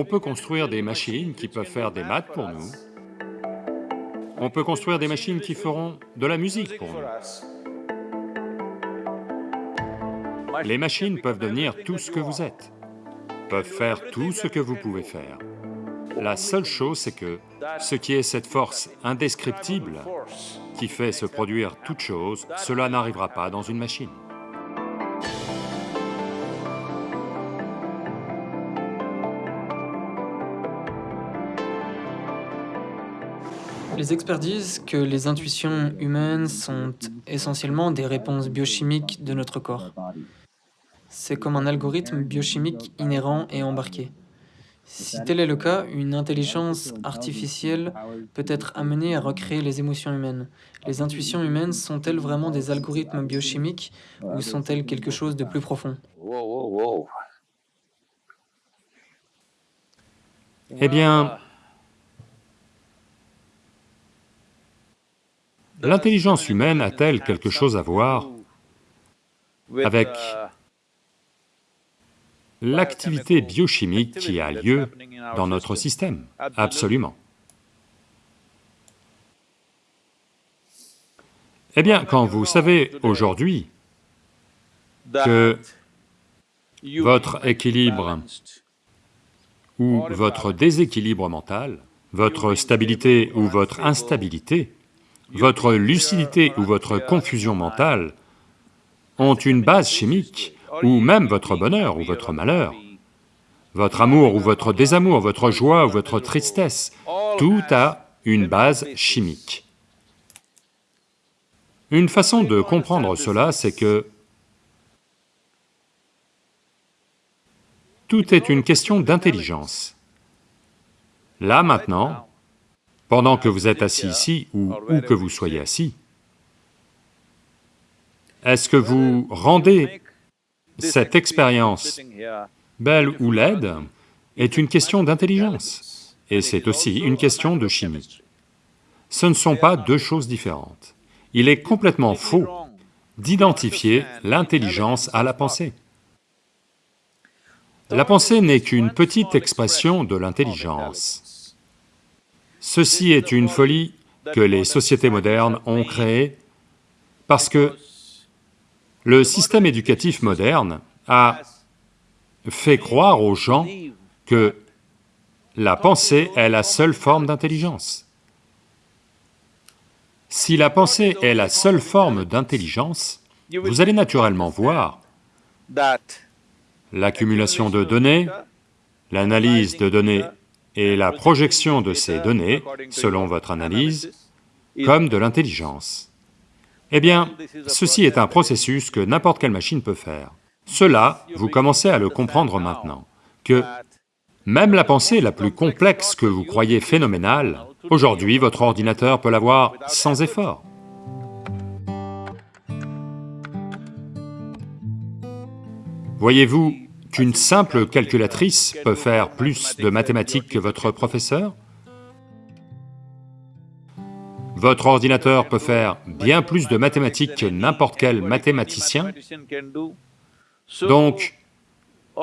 On peut construire des machines qui peuvent faire des maths pour nous, on peut construire des machines qui feront de la musique pour nous. Les machines peuvent devenir tout ce que vous êtes, peuvent faire tout ce que vous pouvez faire. La seule chose, c'est que ce qui est cette force indescriptible qui fait se produire toute chose, cela n'arrivera pas dans une machine. Les experts disent que les intuitions humaines sont essentiellement des réponses biochimiques de notre corps. C'est comme un algorithme biochimique inhérent et embarqué. Si tel est le cas, une intelligence artificielle peut être amenée à recréer les émotions humaines. Les intuitions humaines sont-elles vraiment des algorithmes biochimiques ou sont-elles quelque chose de plus profond? Eh bien, L'intelligence humaine a-t-elle quelque chose à voir avec l'activité biochimique qui a lieu dans notre système? Absolument. Eh bien, quand vous savez aujourd'hui que votre équilibre ou votre déséquilibre mental, votre stabilité ou votre instabilité votre lucidité ou votre confusion mentale ont une base chimique, ou même votre bonheur ou votre malheur, votre amour ou votre désamour, votre joie ou votre tristesse, tout a une base chimique. Une façon de comprendre cela, c'est que tout est une question d'intelligence. Là maintenant, pendant que vous êtes assis ici, ou où que vous soyez assis, est-ce que vous rendez cette expérience belle ou laide est une question d'intelligence, et c'est aussi une question de chimie. Ce ne sont pas deux choses différentes. Il est complètement faux d'identifier l'intelligence à la pensée. La pensée n'est qu'une petite expression de l'intelligence. Ceci est une folie que les sociétés modernes ont créée parce que le système éducatif moderne a fait croire aux gens que la pensée est la seule forme d'intelligence. Si la pensée est la seule forme d'intelligence, vous allez naturellement voir l'accumulation de données, l'analyse de données et la projection de ces données, selon votre analyse, comme de l'intelligence. Eh bien, ceci est un processus que n'importe quelle machine peut faire. Cela, vous commencez à le comprendre maintenant, que même la pensée la plus complexe que vous croyez phénoménale, aujourd'hui votre ordinateur peut l'avoir sans effort. Voyez-vous, qu'une simple calculatrice peut faire plus de mathématiques que votre professeur? Votre ordinateur peut faire bien plus de mathématiques que n'importe quel mathématicien? Donc,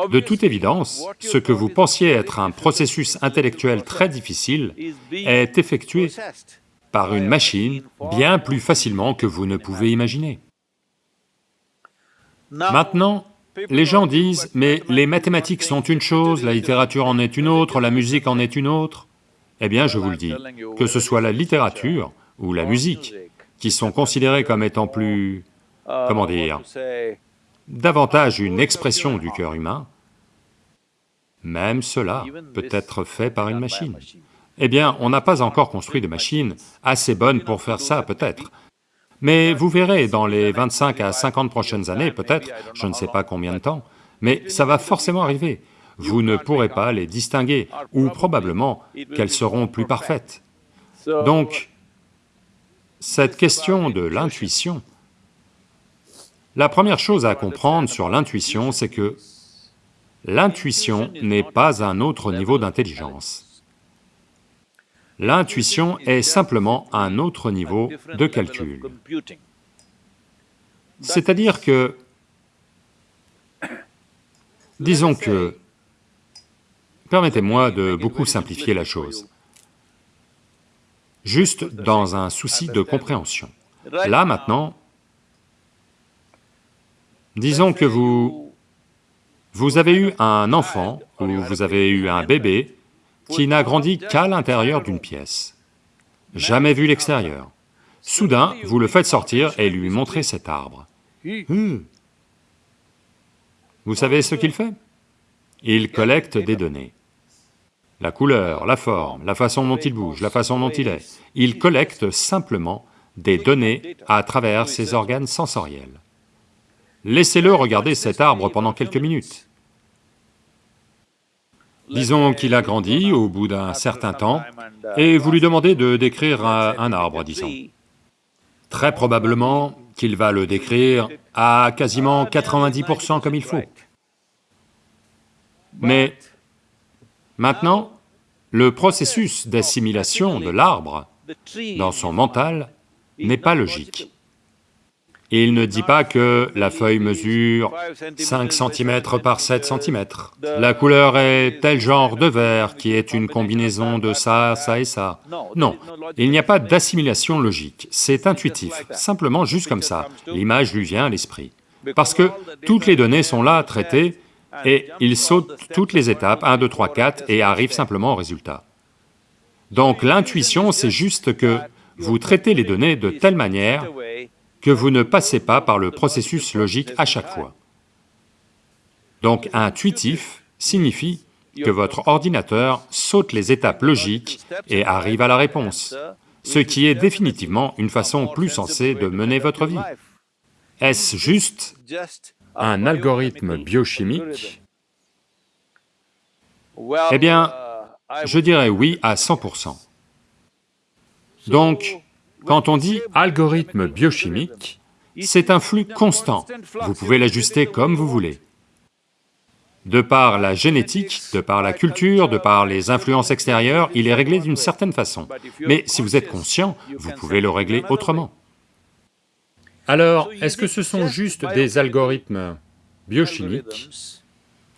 de toute évidence, ce que vous pensiez être un processus intellectuel très difficile est effectué par une machine bien plus facilement que vous ne pouvez imaginer. Maintenant, les gens disent, mais les mathématiques sont une chose, la littérature en est une autre, la musique en est une autre. Eh bien, je vous le dis, que ce soit la littérature ou la musique, qui sont considérées comme étant plus... comment dire davantage une expression du cœur humain, même cela peut être fait par une machine. Eh bien, on n'a pas encore construit de machine assez bonne pour faire ça, peut-être, mais vous verrez, dans les 25 à 50 prochaines années, peut-être, je ne sais pas combien de temps, mais ça va forcément arriver. Vous ne pourrez pas les distinguer, ou probablement qu'elles seront plus parfaites. Donc, cette question de l'intuition, la première chose à comprendre sur l'intuition, c'est que l'intuition n'est pas un autre niveau d'intelligence. L'intuition est simplement un autre niveau de calcul. C'est-à-dire que, disons que, Permettez-moi de beaucoup simplifier la chose, juste dans un souci de compréhension. Là maintenant, disons que vous... vous avez eu un enfant, ou vous avez eu un bébé, qui n'a grandi qu'à l'intérieur d'une pièce, jamais vu l'extérieur. Soudain, vous le faites sortir et lui montrez cet arbre. Hmm. Vous savez ce qu'il fait? Il collecte des données. La couleur, la forme, la façon dont il bouge, la façon dont il est. Il collecte simplement des données à travers ses organes sensoriels. Laissez-le regarder cet arbre pendant quelques minutes. Disons qu'il a grandi au bout d'un certain temps, et vous lui demandez de décrire un, arbre, disons. Très probablement qu'il va le décrire à quasiment 90% comme il faut. Mais maintenant, le processus d'assimilation de l'arbre dans son mental n'est pas logique. Il ne dit pas que la feuille mesure 5 cm par 7 cm, la couleur est tel genre de vert qui est une combinaison de ça, ça et ça. Non, il n'y a pas d'assimilation logique, c'est intuitif, simplement juste comme ça, l'image lui vient à l'esprit. Parce que toutes les données sont là, traitées, et il saute toutes les étapes, 1, 2, 3, 4, et arrive simplement au résultat. Donc l'intuition, c'est juste que vous traitez les données de telle manière que vous ne passez pas par le processus logique à chaque fois. Donc intuitif signifie que votre ordinateur saute les étapes logiques et arrive à la réponse, ce qui est définitivement une façon plus sensée de mener votre vie. Est-ce juste un algorithme biochimique? Eh bien, je dirais oui à 100%. Donc, quand on dit algorithme biochimique, c'est un flux constant, vous pouvez l'ajuster comme vous voulez. De par la génétique, de par la culture, de par les influences extérieures, il est réglé d'une certaine façon. Mais si vous êtes conscient, vous pouvez le régler autrement. Alors, est-ce que ce sont juste des algorithmes biochimiques?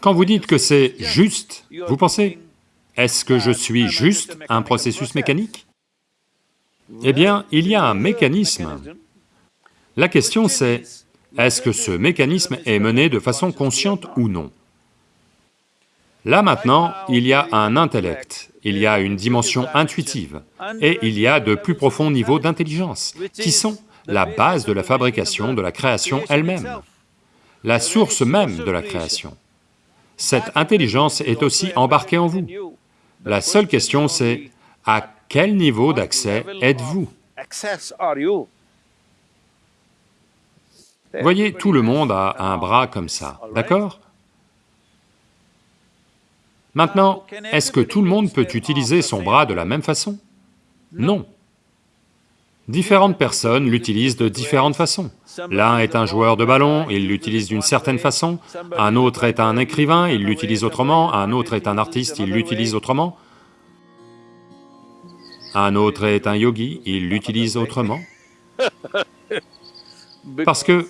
Quand vous dites que c'est juste, vous pensez, est-ce que je suis juste un processus mécanique? Eh bien, il y a un mécanisme. La question c'est, est-ce que ce mécanisme est mené de façon consciente ou non? Là maintenant, il y a un intellect, il y a une dimension intuitive, et il y a de plus profonds niveaux d'intelligence, qui sont la base de la fabrication, de la création elle-même, la source même de la création. Cette intelligence est aussi embarquée en vous. La seule question c'est, à quel niveau d'accès êtes-vous? Voyez, tout le monde a un bras comme ça, d'accord? Maintenant, est-ce que tout le monde peut utiliser son bras de la même façon? Non. Différentes personnes l'utilisent de différentes façons. L'un est un joueur de ballon, il l'utilise d'une certaine façon, un autre est un écrivain, il l'utilise autrement, un autre est un artiste, il l'utilise autrement, un autre est un yogi, il l'utilise autrement. Parce que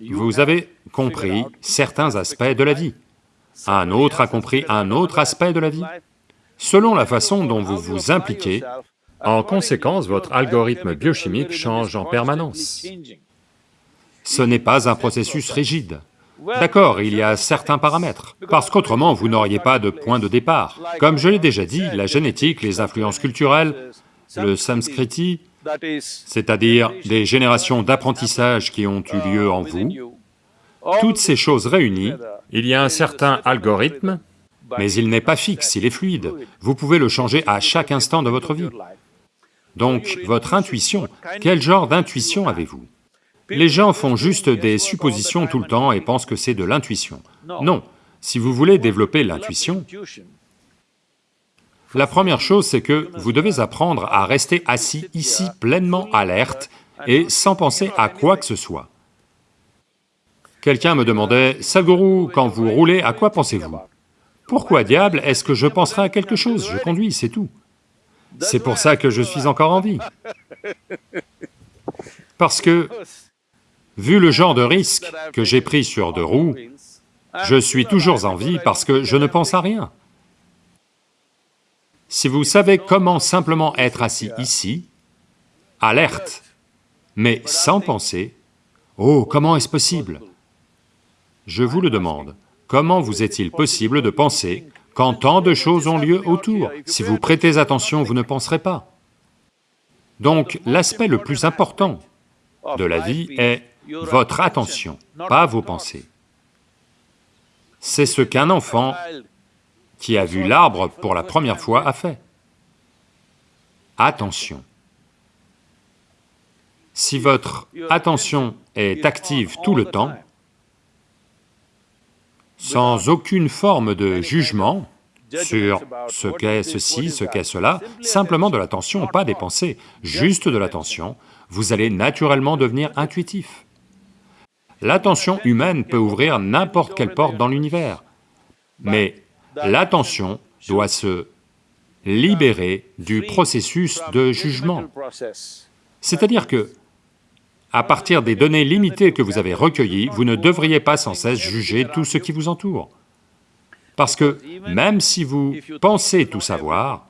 vous avez compris certains aspects de la vie, un autre a compris un autre aspect de la vie. Selon la façon dont vous vous impliquez, en conséquence, votre algorithme biochimique change en permanence. Ce n'est pas un processus rigide. D'accord, il y a certains paramètres, parce qu'autrement vous n'auriez pas de point de départ. Comme je l'ai déjà dit, la génétique, les influences culturelles, le samskriti, c'est-à-dire des générations d'apprentissage qui ont eu lieu en vous, toutes ces choses réunies, il y a un certain algorithme, mais il n'est pas fixe, il est fluide. Vous pouvez le changer à chaque instant de votre vie. Donc, votre intuition, quel genre d'intuition avez-vous? Les gens font juste des suppositions tout le temps et pensent que c'est de l'intuition. Non, si vous voulez développer l'intuition, la première chose c'est que vous devez apprendre à rester assis ici pleinement alerte et sans penser à quoi que ce soit. Quelqu'un me demandait, « Sadhguru, quand vous roulez, à quoi pensez-vous » Pourquoi diable est-ce que je penserai à quelque chose? Je conduis, c'est tout. C'est pour ça que je suis encore en vie. Parce que, vu le genre de risque que j'ai pris sur deux roues, Je suis toujours en vie parce que je ne pense à rien. Si vous savez comment simplement être assis ici, alerte, mais sans penser, oh, comment est-ce possible? Je vous le demande, comment vous est-il possible de penser quand tant de choses ont lieu autour? Si vous prêtez attention, vous ne penserez pas. Donc l'aspect le plus important de la vie est votre attention, pas vos pensées. C'est ce qu'un enfant qui a vu l'arbre pour la première fois a fait. Attention. Si votre attention est active tout le temps, sans aucune forme de jugement sur ce qu'est ceci, ce qu'est cela, simplement de l'attention, pas des pensées, juste de l'attention, vous allez naturellement devenir intuitif. L'attention humaine peut ouvrir n'importe quelle porte dans l'univers, mais l'attention doit se libérer du processus de jugement. C'est-à-dire que, à partir des données limitées que vous avez recueillies, vous ne devriez pas sans cesse juger tout ce qui vous entoure. Parce que même si vous pensez tout savoir,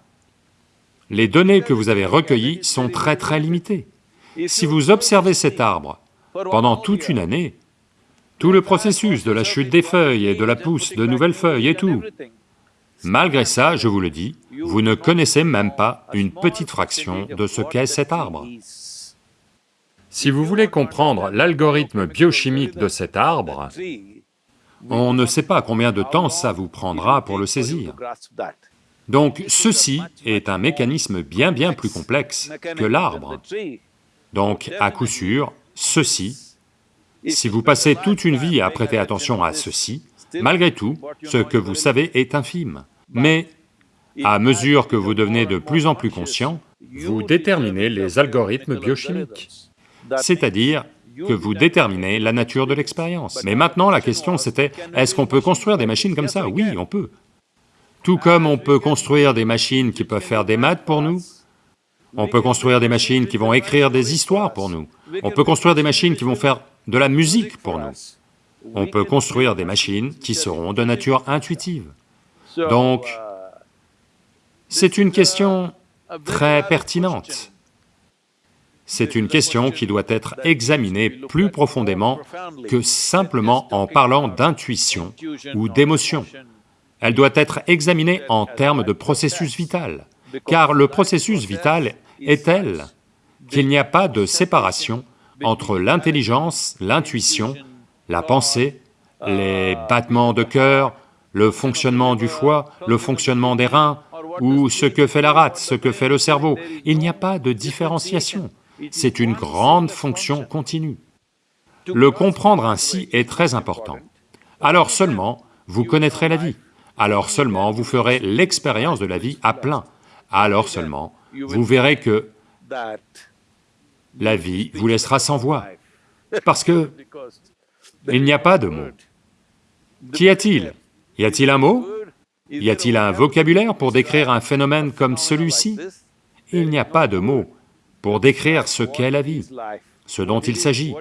les données que vous avez recueillies sont très très limitées. Si vous observez cet arbre pendant toute une année, tout le processus de la chute des feuilles et de la pousse de nouvelles feuilles et tout, malgré ça, je vous le dis, vous ne connaissez même pas une petite fraction de ce qu'est cet arbre. Si vous voulez comprendre l'algorithme biochimique de cet arbre, on ne sait pas combien de temps ça vous prendra pour le saisir. Donc ceci est un mécanisme bien bien plus complexe que l'arbre. Donc à coup sûr, ceci, si vous passez toute une vie à prêter attention à ceci, malgré tout, ce que vous savez est infime. Mais à mesure que vous devenez de plus en plus conscient, vous déterminez les algorithmes biochimiques, c'est-à-dire que vous déterminez la nature de l'expérience. Mais maintenant la question c'était, est-ce qu'on peut construire des machines comme ça? Oui, on peut. Tout comme on peut construire des machines qui peuvent faire des maths pour nous, on peut construire des machines qui vont écrire des histoires pour nous, on peut construire des machines qui vont faire de la musique pour nous, on peut construire des machines qui seront de nature intuitive. Donc, c'est une question très pertinente. C'est une question qui doit être examinée plus profondément que simplement en parlant d'intuition ou d'émotion. Elle doit être examinée en termes de processus vital, car le processus vital est tel qu'il n'y a pas de séparation entre l'intelligence, l'intuition, la pensée, les battements de cœur, le fonctionnement du foie, le fonctionnement des reins, ou ce que fait la rate, ce que fait le cerveau. Il n'y a pas de différenciation c'est une grande fonction continue. Le comprendre ainsi est très important. Alors seulement, vous connaîtrez la vie, alors seulement vous ferez l'expérience de la vie à plein, alors seulement vous verrez que la vie vous laissera sans voix, parce que il n'y a pas de mots. Qu'y a-t-il? Y a-t-il un mot? Y a-t-il un vocabulaire pour décrire un phénomène comme celui-ci? Il n'y a pas de mots pour décrire ce qu'est la vie, ce dont il s'agit.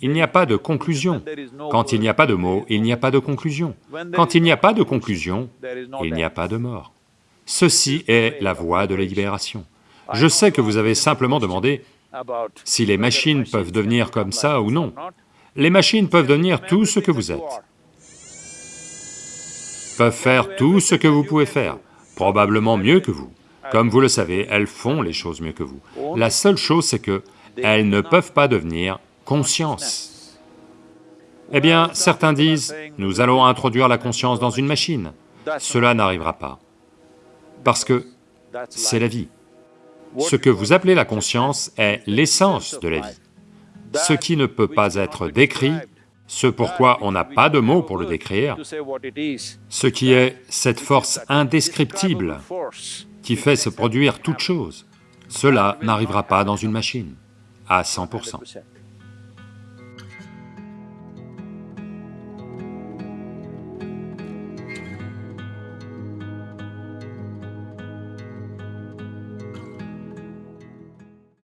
Il n'y a pas de conclusion. Quand il n'y a pas de mots, il n'y a pas de conclusion. Quand il n'y a pas de conclusion, il n'y a pas de mort. Ceci est la voie de la libération. Je sais que vous avez simplement demandé si les machines peuvent devenir comme ça ou non. Les machines peuvent devenir tout ce que vous êtes, peuvent faire tout ce que vous pouvez faire, probablement mieux que vous. Comme vous le savez, elles font les choses mieux que vous. La seule chose, c'est que elles ne peuvent pas devenir conscience. Eh bien, certains disent, nous allons introduire la conscience dans une machine. Cela n'arrivera pas, parce que c'est la vie. Ce que vous appelez la conscience est l'essence de la vie. Ce qui ne peut pas être décrit, ce pourquoi on n'a pas de mots pour le décrire, ce qui est cette force indescriptible qui fait se produire toute chose. Cela n'arrivera pas dans une machine, à 100%.